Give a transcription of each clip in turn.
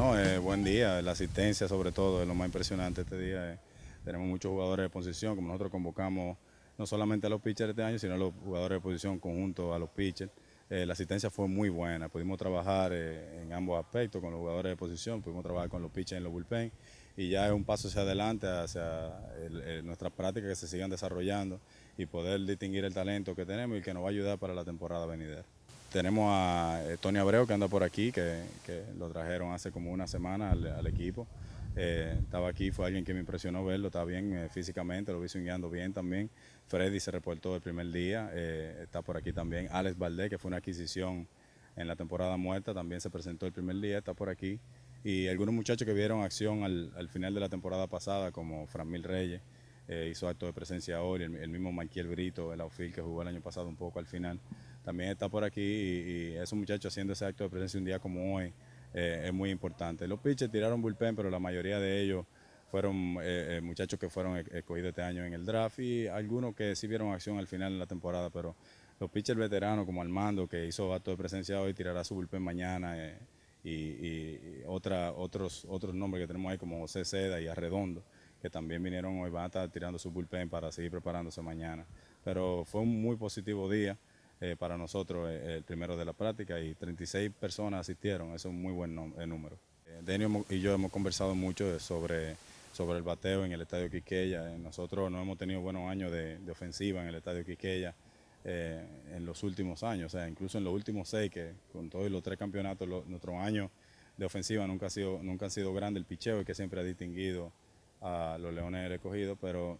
No, eh, buen día, la asistencia sobre todo es lo más impresionante este día. Eh. Tenemos muchos jugadores de posición, como nosotros convocamos no solamente a los pitchers este año, sino a los jugadores de posición conjunto a los pitchers. Eh, la asistencia fue muy buena, pudimos trabajar en ambos aspectos, con los jugadores de posición, pudimos trabajar con los pitchers en los bullpen y ya es un paso hacia adelante, hacia nuestras prácticas que se sigan desarrollando y poder distinguir el talento que tenemos y que nos va a ayudar para la temporada venidera. Tenemos a eh, Tony Abreu que anda por aquí, que, lo trajeron hace como una semana al, equipo. Eh, estaba aquí, fue alguien que me impresionó verlo, está bien eh, físicamente, lo vi swingando bien también. Freddy se reportó el primer día, está por aquí también. Alex Valdés, que fue una adquisición en la temporada muerta, también se presentó el primer día, está por aquí. Y algunos muchachos que vieron acción al, final de la temporada pasada, como Framil Reyes, hizo acto de presencia hoy, el, mismo Michael Brito, el outfield que jugó el año pasado un poco al final también está por aquí y, esos muchachos haciendo ese acto de presencia un día como hoy eh, es muy importante. Los pitchers tiraron bullpen, pero la mayoría de ellos fueron eh, eh, muchachos que fueron e-, escogidos este año en el draft y algunos que sí vieron acción al final de la temporada, pero los pitchers veteranos como Armando, que hizo acto de presencia hoy, tirará su bullpen mañana, y, otra, otros, otros nombres que tenemos ahí como José Seda y Arredondo, que también vinieron hoy, van a estar tirando su bullpen para seguir preparándose mañana. Pero fue un muy positivo día. Eh, para nosotros eh, el primero de la práctica y 36 personas asistieron, eso es un muy buen eh, número. Denio y yo hemos conversado mucho sobre, sobre el bateo en el Estadio Quiqueya. Nosotros no hemos tenido buenos años de, ofensiva en el Estadio Quiqueya en los últimos años, o sea, incluso en los últimos seis, que con todos los tres campeonatos, nuestros años de ofensiva nunca, ha sido, nunca han sido grandes, el picheo que siempre ha distinguido a los Leones recogidos, pero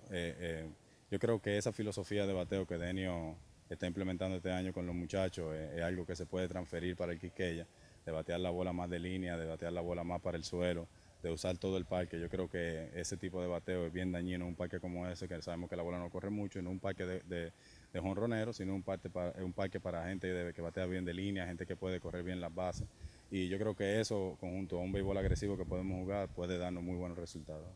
yo creo que esa filosofía de bateo que Denio está implementando este año con los muchachos es, algo que se puede transferir para el Quiqueya, de batear la bola más de línea, de batear la bola más para el suelo, de usar todo el parque. Yo creo que ese tipo de bateo es bien dañino en un parque como ese, que sabemos que la bola no corre mucho, en un parque de, de, jonronero, sino un parque, para, un parque para gente que batea bien de línea, gente que puede correr bien las bases. Y yo creo que eso, conjunto a un béisbol agresivo que podemos jugar, puede darnos muy buenos resultados.